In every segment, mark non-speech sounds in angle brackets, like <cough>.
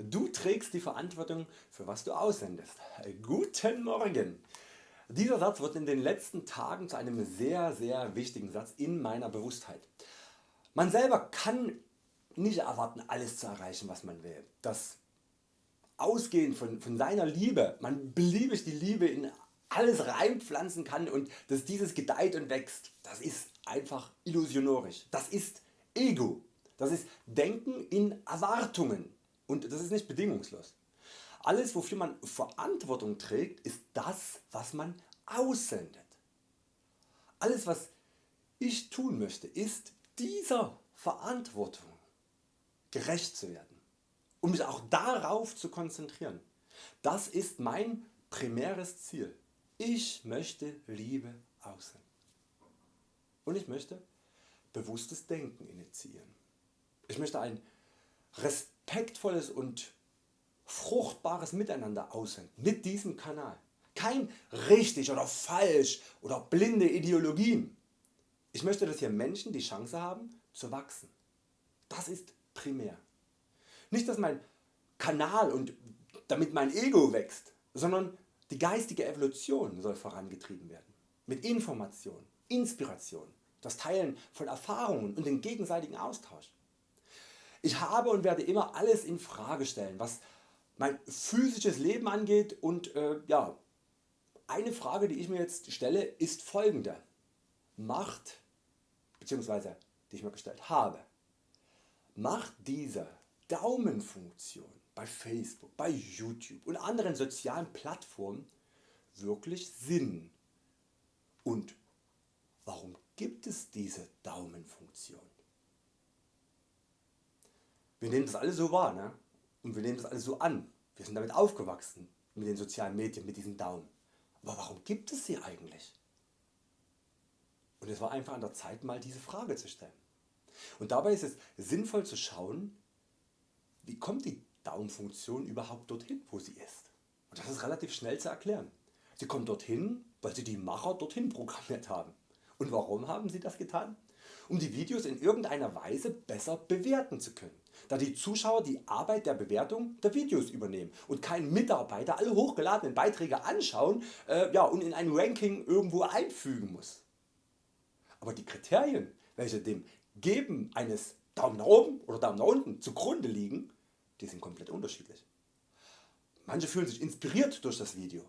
Du trägst die Verantwortung für was du aussendest. Guten Morgen! Dieser Satz wird in den letzten Tagen zu einem sehr sehr wichtigen Satz in meiner Bewusstheit. Man selber kann nicht erwarten alles zu erreichen was man will. Das Ausgehen von, von seiner Liebe, man beliebig die Liebe in alles reinpflanzen kann und dass dieses gedeiht und wächst, das ist einfach illusionorisch. Das ist Ego. Das ist Denken in Erwartungen und das ist nicht bedingungslos. Alles wofür man Verantwortung trägt ist das was man aussendet. Alles was ich tun möchte ist dieser Verantwortung gerecht zu werden, um mich auch darauf zu konzentrieren. Das ist mein primäres Ziel. Ich möchte Liebe aussenden. Und ich möchte bewusstes Denken initiieren. Ich möchte ein respektvolles und fruchtbares Miteinander aussenden mit diesem Kanal. Kein richtig oder falsch oder blinde Ideologien. Ich möchte dass hier Menschen die Chance haben zu wachsen. Das ist primär. Nicht dass mein Kanal und damit mein Ego wächst, sondern die geistige Evolution soll vorangetrieben werden. Mit Information, Inspiration, das Teilen von Erfahrungen und den gegenseitigen Austausch. Ich habe und werde immer alles in Frage stellen was mein physisches Leben angeht und äh, ja, eine Frage die ich mir jetzt stelle ist folgende. Macht bzw. die ich mir gestellt habe, macht diese Daumenfunktion bei Facebook, bei YouTube und anderen sozialen Plattformen wirklich Sinn? Und warum gibt es diese Daumenfunktion? Wir nehmen das alles so wahr ne? und wir nehmen das alles so an. Wir sind damit aufgewachsen mit den sozialen Medien, mit diesen Daumen. Aber warum gibt es sie eigentlich? Und es war einfach an der Zeit mal diese Frage zu stellen. Und dabei ist es sinnvoll zu schauen, wie kommt die Daumenfunktion überhaupt dorthin wo sie ist. Und das ist relativ schnell zu erklären. Sie kommt dorthin, weil sie die Macher dorthin programmiert haben. Und warum haben sie das getan? Um die Videos in irgendeiner Weise besser bewerten zu können da die Zuschauer die Arbeit der Bewertung der Videos übernehmen und kein Mitarbeiter alle hochgeladenen Beiträge anschauen äh, ja, und in ein Ranking irgendwo einfügen muss. Aber die Kriterien welche dem Geben eines Daumen nach oben oder Daumen nach unten zugrunde liegen, die sind komplett unterschiedlich. Manche fühlen sich inspiriert durch das Video,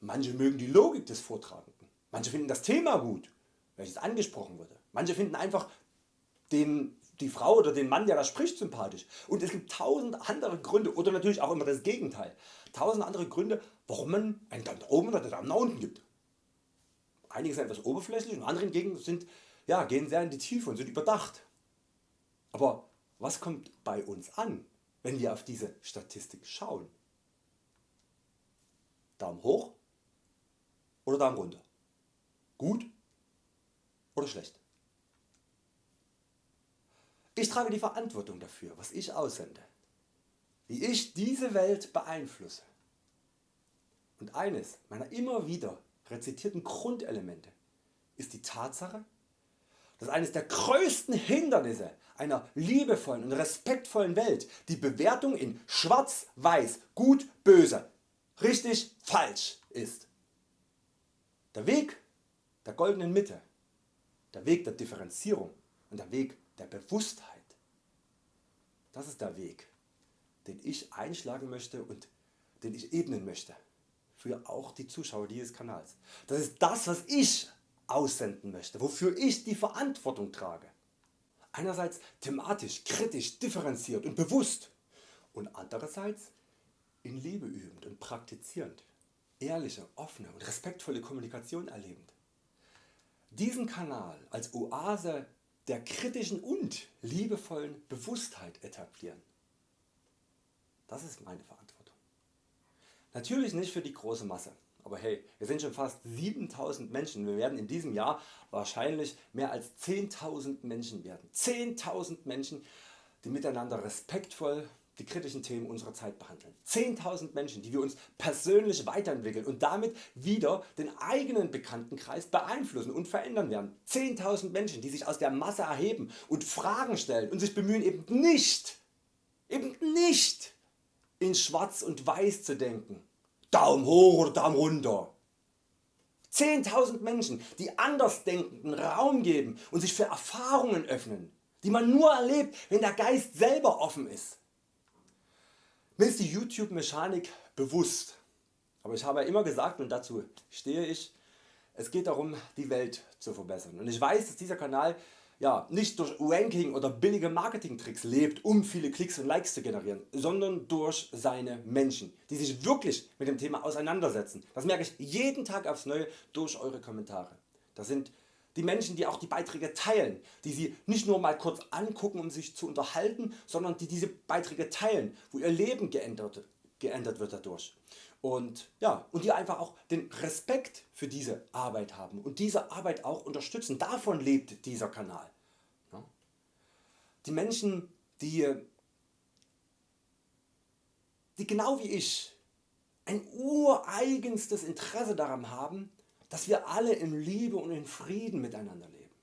manche mögen die Logik des Vortragenden, manche finden das Thema gut, welches angesprochen wurde, manche finden einfach den die Frau oder den Mann der da spricht sympathisch und es gibt tausend andere Gründe oder natürlich auch immer das Gegenteil. Tausend andere Gründe warum man einen Daumen nach oben oder einen Daumen nach unten gibt. Einige sind etwas oberflächlich und andere hingegen sind, ja, gehen sehr in die Tiefe und sind überdacht. Aber was kommt bei uns an wenn wir auf diese Statistik schauen? Daumen hoch oder Daumen runter? Gut oder schlecht? Ich trage die Verantwortung dafür was ich aussende, wie ich diese Welt beeinflusse. Und eines meiner immer wieder rezitierten Grundelemente ist die Tatsache, dass eines der größten Hindernisse einer liebevollen und respektvollen Welt die Bewertung in schwarz, weiß, gut, böse, richtig, falsch ist. Der Weg der goldenen Mitte, der Weg der Differenzierung und der Weg der Bewusstheit. Das ist der Weg den ich einschlagen möchte und den ich ebnen möchte für auch die Zuschauer dieses Kanals. Das ist das was ich aussenden möchte, wofür ich die Verantwortung trage. Einerseits thematisch, kritisch, differenziert und bewusst und andererseits in Liebe übend und praktizierend, ehrliche, offene und respektvolle Kommunikation erlebend. Diesen Kanal als Oase der kritischen und liebevollen Bewusstheit etablieren. Das ist meine Verantwortung. Natürlich nicht für die große Masse, aber hey, wir sind schon fast 7000 Menschen, wir werden in diesem Jahr wahrscheinlich mehr als 10.000 Menschen werden. 10.000 Menschen die miteinander respektvoll die kritischen Themen unserer Zeit behandeln. 10.000 Menschen die wir uns persönlich weiterentwickeln und damit wieder den eigenen Bekanntenkreis beeinflussen und verändern werden. 10.000 Menschen die sich aus der Masse erheben und Fragen stellen und sich bemühen eben nicht, eben nicht in schwarz und weiß zu denken, Daumen hoch oder Daumen runter. 10.000 Menschen die Andersdenkenden Raum geben und sich für Erfahrungen öffnen, die man nur erlebt wenn der Geist selber offen ist. Mir ist die YouTube Mechanik bewusst, aber ich habe immer gesagt und dazu stehe ich, es geht darum die Welt zu verbessern und ich weiß dass dieser Kanal ja, nicht durch Ranking oder billige Marketingtricks lebt um viele Klicks und Likes zu generieren, sondern durch seine Menschen die sich wirklich mit dem Thema auseinandersetzen. Das merke ich jeden Tag aufs Neue durch Eure Kommentare. Das sind die Menschen die auch die Beiträge teilen, die sie nicht nur mal kurz angucken um sich zu unterhalten, sondern die diese Beiträge teilen, wo ihr Leben geändert, geändert wird dadurch. Und, ja, und die einfach auch den Respekt für diese Arbeit haben und diese Arbeit auch unterstützen. Davon lebt dieser Kanal. Die Menschen die, die genau wie ich ein ureigenstes Interesse daran haben dass wir alle in Liebe und in Frieden miteinander leben.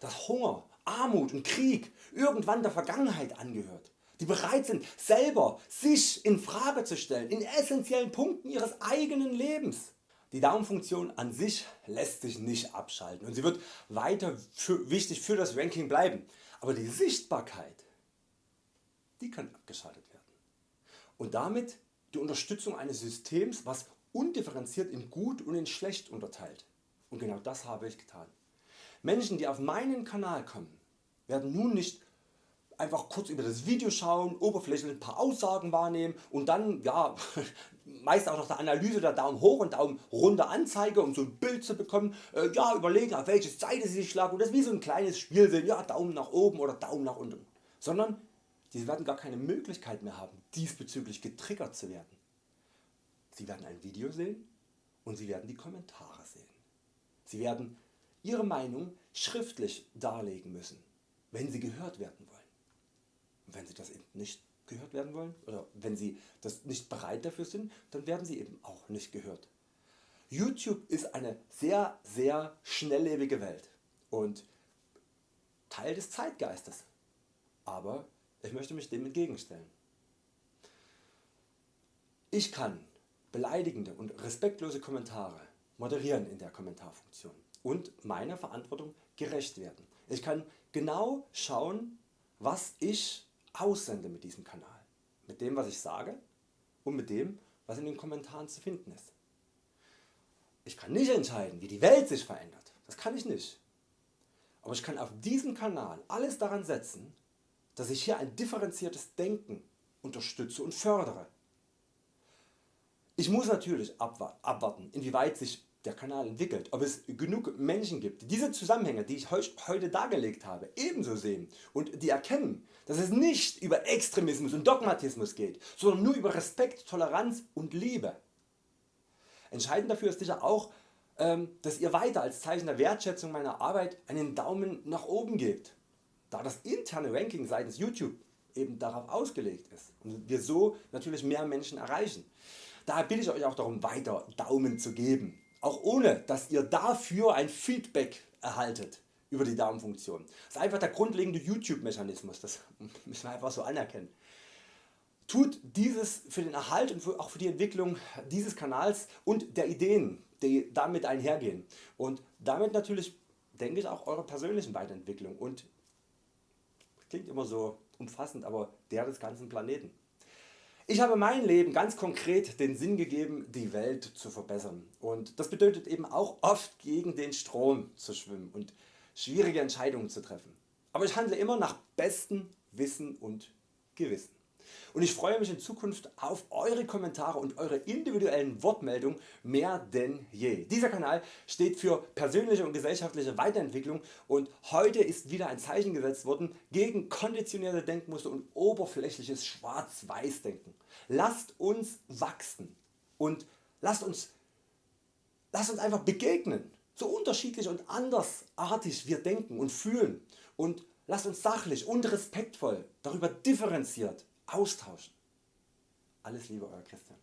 Dass Hunger, Armut und Krieg irgendwann der Vergangenheit angehört. Die bereit sind selber sich in Frage zu stellen in essentiellen Punkten ihres eigenen Lebens. Die Daumenfunktion an sich lässt sich nicht abschalten und sie wird weiter für, wichtig für das Ranking bleiben. Aber die Sichtbarkeit die kann abgeschaltet werden. Und damit die Unterstützung eines Systems was undifferenziert in gut und in schlecht unterteilt. Und genau das habe ich getan. Menschen die auf meinen Kanal kommen werden nun nicht einfach kurz über das Video schauen, oberflächlich ein paar Aussagen wahrnehmen und dann ja, <laughs> meist auch nach der Analyse der Daumen hoch und Daumen runter Anzeige um so ein Bild zu bekommen, äh, ja, überlegen auf welche Seite sie sich schlagen und das wie so ein kleines Spiel sehen, ja, Daumen nach oben oder Daumen nach unten, sondern sie werden gar keine Möglichkeit mehr haben diesbezüglich getriggert zu werden. Sie werden ein Video sehen und Sie werden die Kommentare sehen. Sie werden Ihre Meinung schriftlich darlegen müssen, wenn Sie gehört werden wollen. Und wenn Sie das eben nicht gehört werden wollen oder wenn Sie das nicht bereit dafür sind, dann werden Sie eben auch nicht gehört. YouTube ist eine sehr sehr schnelllebige Welt und Teil des Zeitgeistes, aber ich möchte mich dem entgegenstellen. Ich kann beleidigende und respektlose Kommentare moderieren in der Kommentarfunktion und meiner Verantwortung gerecht werden. Ich kann genau schauen was ich aussende mit diesem Kanal, mit dem was ich sage und mit dem was in den Kommentaren zu finden ist. Ich kann nicht entscheiden wie die Welt sich verändert, das kann ich nicht. Aber ich kann auf diesem Kanal alles daran setzen dass ich hier ein differenziertes Denken unterstütze und fördere ich muss natürlich abwarten inwieweit sich der Kanal entwickelt, ob es genug Menschen gibt die diese Zusammenhänge die ich heute dargelegt habe ebenso sehen und die erkennen dass es nicht über Extremismus und Dogmatismus geht, sondern nur über Respekt, Toleranz und Liebe. Entscheidend dafür ist sicher auch ähm, dass ihr weiter als Zeichen der Wertschätzung meiner Arbeit einen Daumen nach oben gebt, da das interne Ranking seitens YouTube eben darauf ausgelegt ist und wir so natürlich mehr Menschen erreichen. Daher bitte ich Euch auch darum weiter Daumen zu geben, auch ohne dass ihr dafür ein Feedback erhaltet über die Daumenfunktion. Das ist einfach der grundlegende YouTube Mechanismus, das <laughs> müssen wir einfach so anerkennen. Tut dieses für den Erhalt und auch für die Entwicklung dieses Kanals und der Ideen die damit einhergehen und damit natürlich denke ich auch eurer persönlichen Weiterentwicklung und klingt immer so umfassend, aber der des ganzen Planeten. Ich habe mein Leben ganz konkret den Sinn gegeben die Welt zu verbessern und das bedeutet eben auch oft gegen den Strom zu schwimmen und schwierige Entscheidungen zu treffen. Aber ich handle immer nach bestem Wissen und Gewissen und ich freue mich in Zukunft auf Eure Kommentare und Eure individuellen Wortmeldungen mehr denn je. Dieser Kanal steht für persönliche und gesellschaftliche Weiterentwicklung und heute ist wieder ein Zeichen gesetzt worden gegen konditionierte Denkmuster und oberflächliches Schwarz-Weiß Denken. Lasst uns wachsen und lasst uns, lasst uns einfach begegnen, so unterschiedlich und andersartig wir denken und fühlen und lasst uns sachlich und respektvoll darüber differenziert austauschen. Alles Liebe Euer Christian.